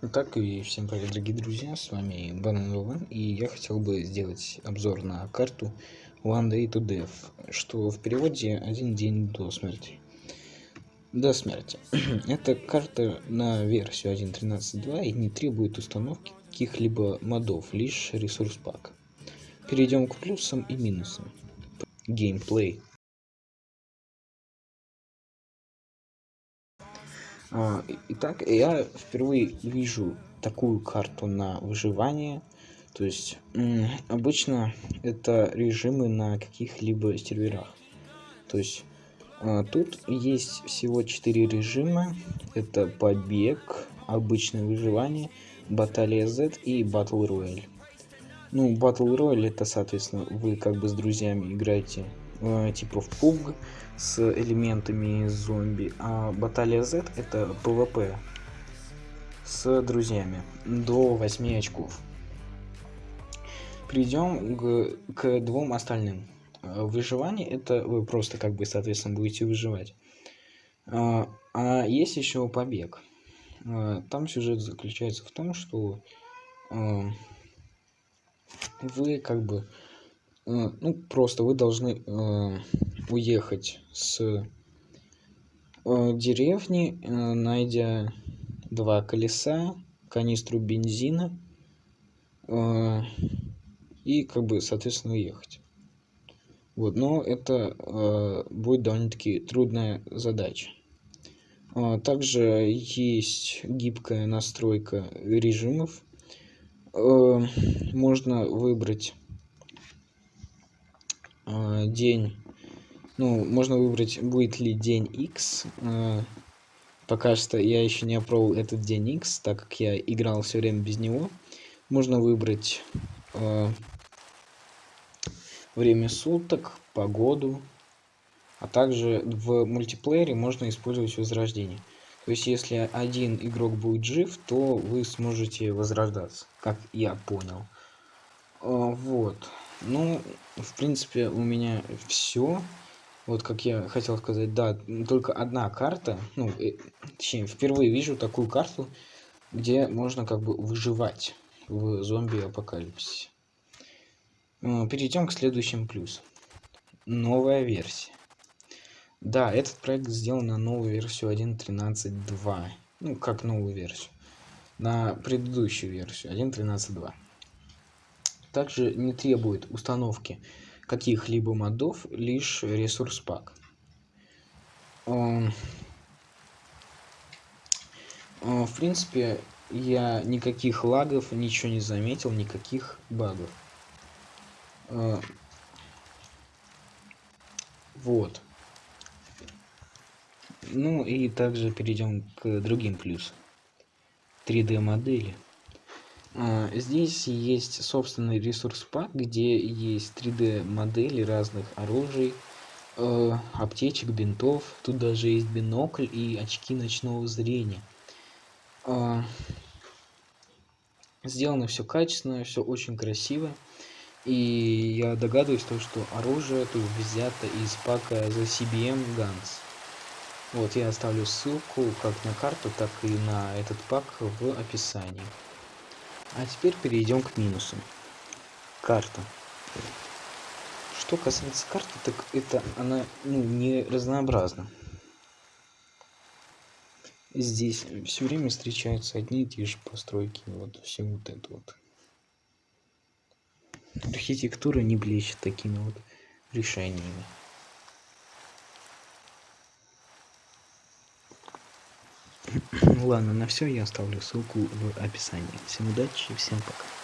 Так и всем привет, дорогие друзья, с вами Банан Вован, и я хотел бы сделать обзор на карту One Day to Death, что в переводе один день до смерти. До смерти. Эта карта на версию 1.13.2 и не требует установки каких-либо модов, лишь ресурс пак. Перейдем к плюсам и минусам. Геймплей. Итак, я впервые вижу такую карту на выживание. То есть, обычно это режимы на каких-либо серверах. То есть, а, тут есть всего 4 режима. Это побег, обычное выживание, баталия Z и Battle Royale. Ну, Battle Royale это, соответственно, вы как бы с друзьями играете э, типа в PUBG с элементами зомби, а Баталия Z это PvP с друзьями до 8 очков. Перейдем к, к двум остальным. Выживание это вы просто как бы соответственно будете выживать. А, а есть еще побег. А, там сюжет заключается в том, что а, вы как бы Э, ну, просто вы должны э, уехать с э, деревни, э, найдя два колеса, канистру бензина э, и, как бы, соответственно, уехать. Вот, но это э, будет довольно-таки трудная задача. А, также есть гибкая настройка режимов. Э, можно выбрать э, день, ну, можно выбрать, будет ли день X. Э, пока что я еще не опробовал этот день X, так как я играл все время без него. Можно выбрать э, время суток, погоду, а также в мультиплеере можно использовать возрождение. То есть, если один игрок будет жив, то вы сможете возрождаться, как я понял. Вот. Ну, в принципе, у меня все. Вот как я хотел сказать, да, только одна карта, ну, э, точнее, впервые вижу такую карту, где можно как бы выживать в зомби-апокалипсисе. Ну, перейдем к следующему плюсу. Новая версия. Да, этот проект сделан на новую версию 1.13.2. Ну, как новую версию. На предыдущую версию 1.13.2 также не требует установки каких-либо модов, лишь ресурс пак. В принципе, я никаких лагов, ничего не заметил, никаких багов. Вот. Ну и также перейдем к другим плюсам. 3D модели. А, здесь есть собственный ресурс пак, где есть 3D модели разных оружий, э, аптечек, бинтов. Тут даже есть бинокль и очки ночного зрения. Э, сделано все качественно, все очень красиво. И я догадываюсь, то, что оружие тут взято из пака за CBM Guns. Вот я оставлю ссылку как на карту, так и на этот пак в описании. А теперь перейдем к минусам. Карта. Что касается карты, так это она ну, не разнообразна. Здесь все время встречаются одни и те же постройки. Вот все вот это вот. Архитектура не блещет такими вот решениями. Ладно, на все я оставлю ссылку в описании. Всем удачи всем пока.